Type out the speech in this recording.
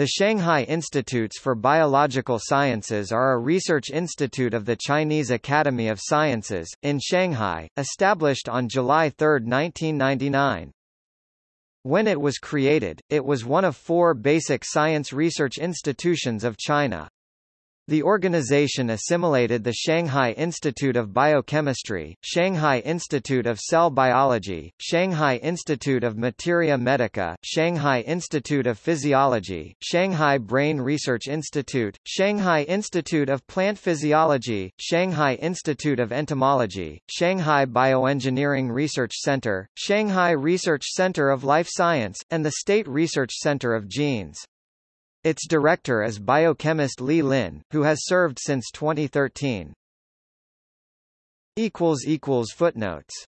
The Shanghai Institutes for Biological Sciences are a research institute of the Chinese Academy of Sciences, in Shanghai, established on July 3, 1999. When it was created, it was one of four basic science research institutions of China. The organization assimilated the Shanghai Institute of Biochemistry, Shanghai Institute of Cell Biology, Shanghai Institute of Materia Medica, Shanghai Institute of Physiology, Shanghai Brain Research Institute, Shanghai Institute of Plant Physiology, Shanghai Institute of Entomology, Shanghai Bioengineering Research Center, Shanghai Research Center of Life Science, and the State Research Center of Genes. Its director is biochemist Li Lin, who has served since 2013. Footnotes